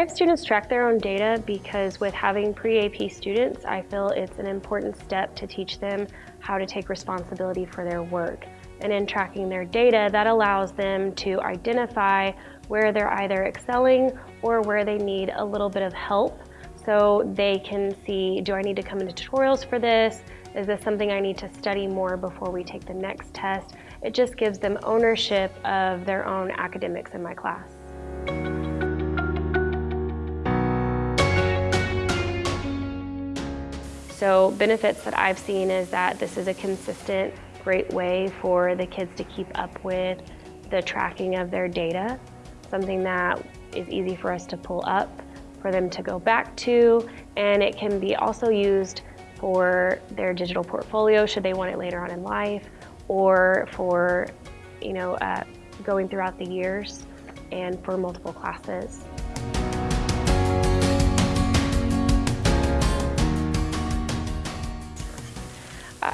have students track their own data because with having pre-AP students, I feel it's an important step to teach them how to take responsibility for their work. And in tracking their data, that allows them to identify where they're either excelling or where they need a little bit of help so they can see, do I need to come into tutorials for this? Is this something I need to study more before we take the next test? It just gives them ownership of their own academics in my class. So benefits that I've seen is that this is a consistent, great way for the kids to keep up with the tracking of their data, something that is easy for us to pull up, for them to go back to, and it can be also used for their digital portfolio should they want it later on in life, or for you know, uh, going throughout the years and for multiple classes.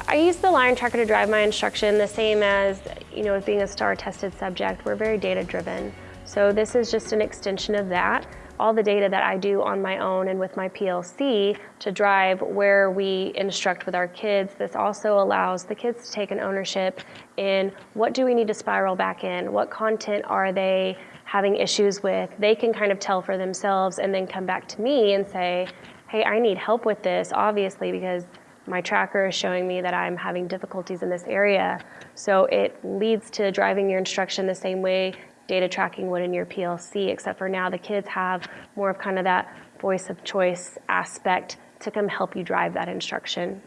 I use the Lion Tracker to drive my instruction the same as, you know, as being a STAAR tested subject. We're very data driven. So this is just an extension of that. All the data that I do on my own and with my PLC to drive where we instruct with our kids, this also allows the kids to take an ownership in what do we need to spiral back in? What content are they having issues with? They can kind of tell for themselves and then come back to me and say, hey, I need help with this, obviously, because my tracker is showing me that I'm having difficulties in this area. So it leads to driving your instruction the same way data tracking would in your PLC, except for now the kids have more of kind of that voice of choice aspect to come help you drive that instruction.